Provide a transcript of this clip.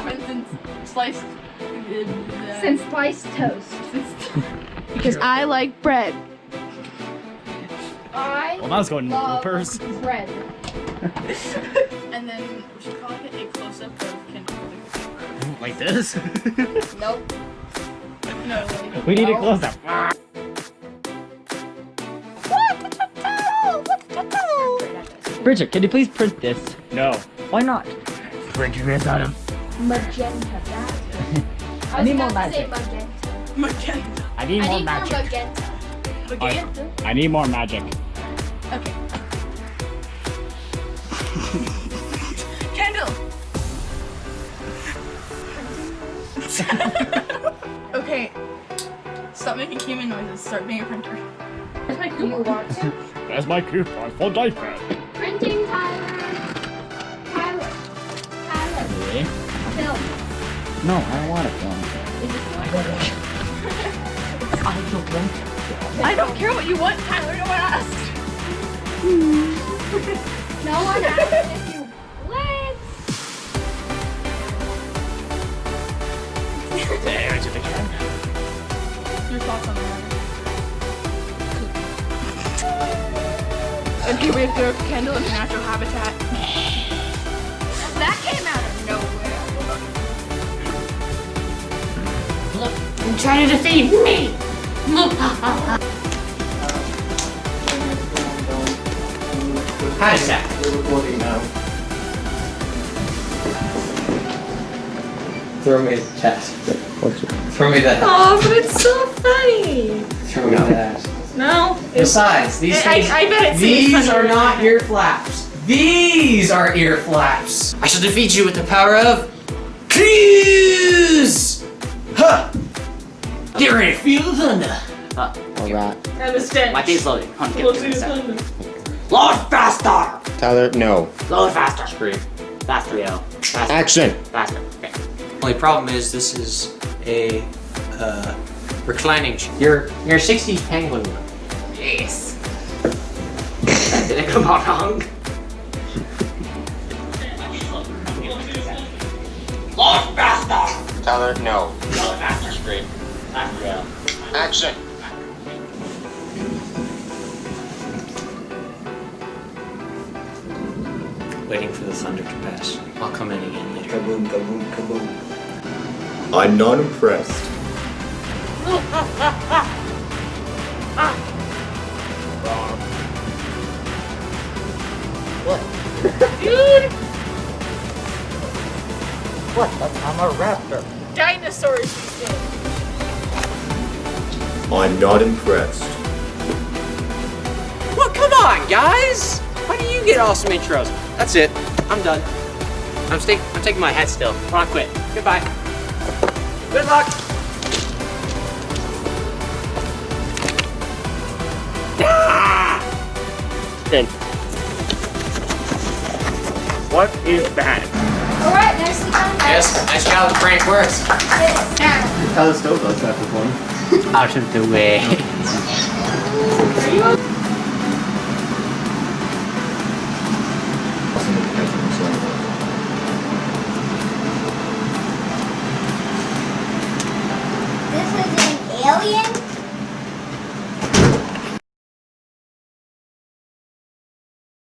happens sliced... Since sliced toast. because. I like bread. I well, that's going love purse. bread. and then we should call it a close-up of Like this? nope. No. We need a close-up. Bridget, can you please print this? No. Why not? Print your ass out of. Magenta. That's. I, I need more about to say magic. magenta. Magenta. I need I more need magic. more magenta. Magenta. I need more magic. Okay. Kendall. okay. Stop making human noises. Start being a printer. Where's my Do you coupon? want? That's my coupon for diaper. Printing Tyler. Tyler. Tyler. Yeah. Film. No, I don't want it film. I don't want it. I don't care what you want, Tyler. No one asked. No one asked if you went. There, it's a picture. Your thoughts on the matter? And here we have throw Kendall in her natural habitat. That came out of nowhere. I'm trying to defeat me! Hi, Zach. Throw me the chest. Throw me that. Oh, but it's so funny! Throw me that. No. Besides, these I- things, I bet it's these are not ear flaps. These are ear flaps. I shall defeat you with the power of Clues. Get ready to feel the thunder. Uh, Alright. And the stench. my team's loading. Come on, get Let's it. see the Get it. thunder. Load faster. Tyler, no. Load faster. Scream. Faster, yo. Faster. Action! Faster. Okay. Only problem is this is a uh, reclining. chair. You're you're a '60s penguin. Yes. Did it come out wrong? Load faster. Tyler, no. Load faster. Scream. Faster, yo. Action! Waiting for the thunder to pass. I'll come in again later. Kaboom, kaboom, kaboom. I'm not impressed. What? Dude! What? I'm a raptor. Dinosaurs these days. I'm not impressed. Well, come on, guys! Why do you get awesome intros? That's it. I'm done. I'm, sta- I'm taking my hat still. I wanna quit. Goodbye. Good luck! Ah! What is that? Alright, nicely done. guys. Yes, nice job, Frank. Works. Calistoga is not performing. Out of the way. this is an alien?